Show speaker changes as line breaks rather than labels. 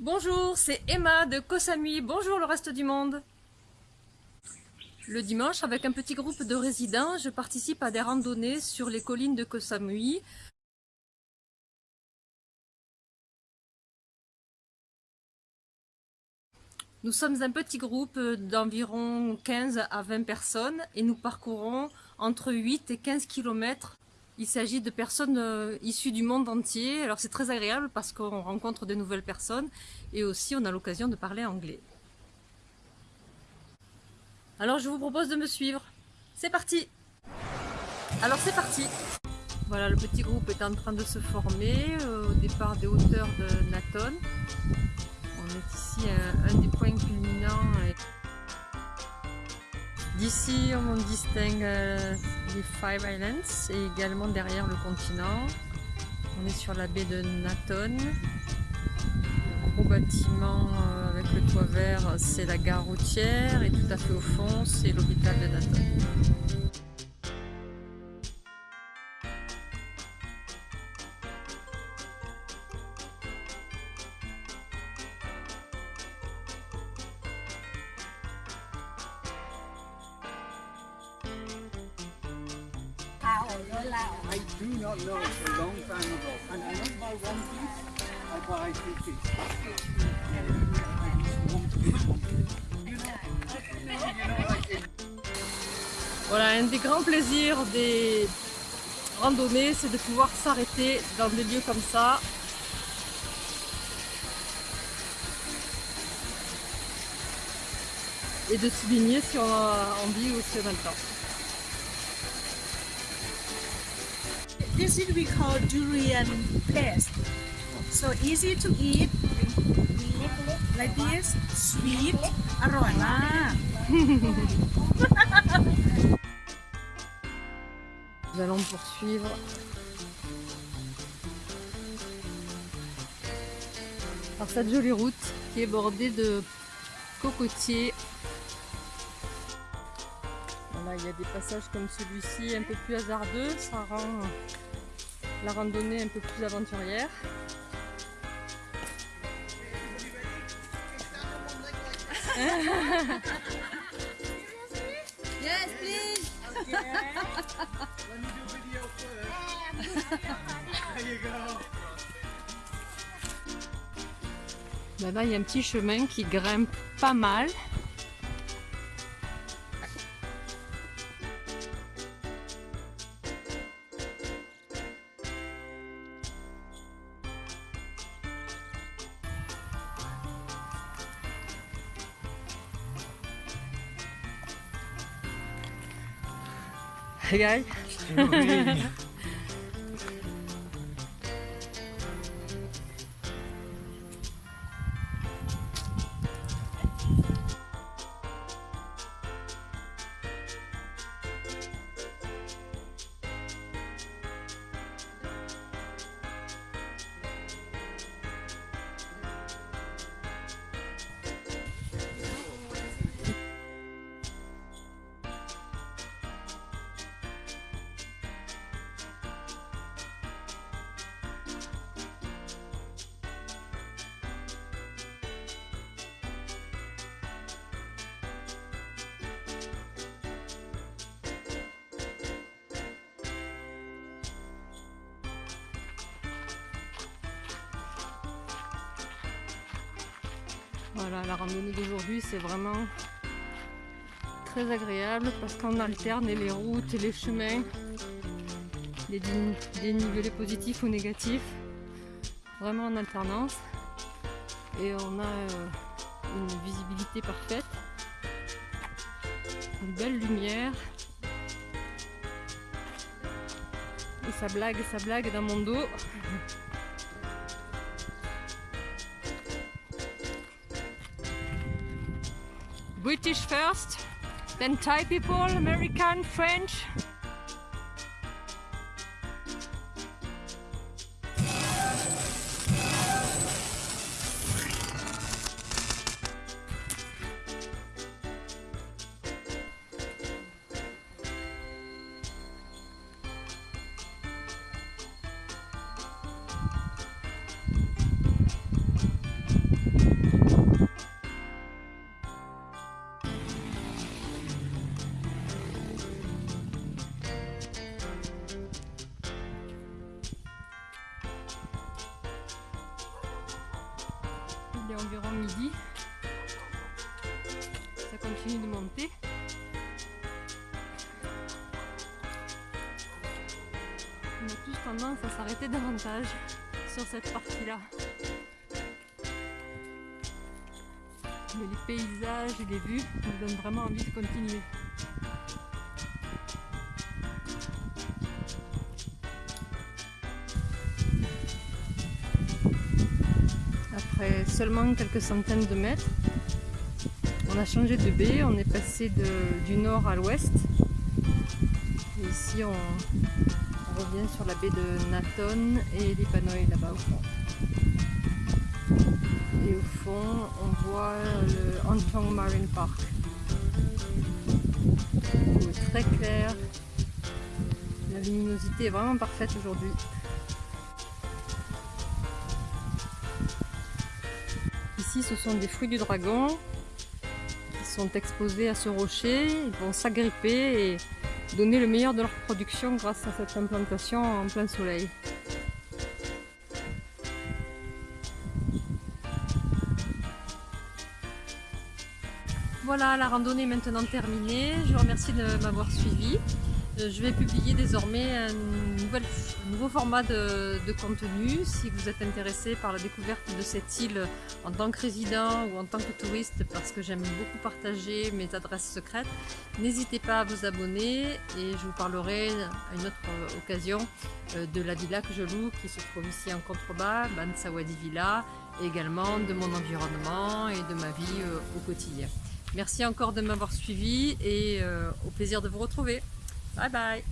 Bonjour, c'est Emma de Kosamui. Bonjour le reste du monde. Le dimanche, avec un petit groupe de résidents, je participe à des randonnées sur les collines de Kosamui. Nous sommes un petit groupe d'environ 15 à 20 personnes et nous parcourons entre 8 et 15 km il s'agit de personnes euh, issues du monde entier. Alors c'est très agréable parce qu'on rencontre de nouvelles personnes et aussi on a l'occasion de parler anglais. Alors je vous propose de me suivre. C'est parti Alors c'est parti Voilà, le petit groupe est en train de se former euh, au départ des hauteurs de Naton. On est ici à un des points culminants. D'ici, on distingue euh, les Five Islands et également derrière le continent. On est sur la baie de Naton. Le gros bâtiment euh, avec le toit vert, c'est la gare routière et tout à fait au fond, c'est l'hôpital de Naton. Voilà, un des grands plaisirs des randonnées, c'est de pouvoir s'arrêter dans des lieux comme ça. Et de se baigner si on a envie ou si on a le temps.
This is we call durian paste. So easy to eat. Like this, sweet, อร่อยมาก
Nous allons poursuivre par cette jolie route qui est bordée de cocotiers. Voilà, il y a des passages comme celui-ci un peu plus hasardeux, ça rend la randonnée un peu plus aventurière.
Yes, please.
Let me do video first. There you go.
Là-bas, il y a un petit chemin qui grimpe pas mal. Hey guys. Voilà, la randonnée d'aujourd'hui, c'est vraiment très agréable parce qu'on alterne les routes et les chemins, les dénivelés positifs ou négatifs, vraiment en alternance. Et on a euh, une visibilité parfaite, une belle lumière. Et ça blague, ça blague dans mon dos. British first, then Thai people, American, French. Environ midi. Ça continue de monter. On a tous tendance à s'arrêter davantage sur cette partie-là. Mais les paysages et les vues nous donnent vraiment envie de continuer. Seulement quelques centaines de mètres, on a changé de baie, on est passé du nord à l'ouest. Et ici on, revient sur la baie de Naton et l'Ipanoï là-bas au fond. Et au fond, on voit le Antong Marine Park. Très claire. La luminosité est vraiment parfaite aujourd'hui. Ce sont des fruits du dragon qui sont exposés à ce rocher. Ils vont s'agripper et donner le meilleur de leur production grâce à cette implantation en plein soleil. Voilà, la randonnée est maintenant terminée. Je vous remercie de m'avoir suivi. Euh, Je vais publier désormais un, nouveau format de, contenu. Si vous êtes intéressé par la découverte de cette île en tant que résident ou en tant que touriste, parce que j'aime beaucoup partager mes adresses secrètes, n'hésitez pas à vous abonner et je vous parlerai à une autre occasion euh, de la villa que je loue qui se trouve ici en contrebas, Bansawadi Villa, et également de mon environnement et de ma vie euh, au quotidien. Merci encore de m'avoir suivi et au plaisir de vous retrouver. Bye-bye.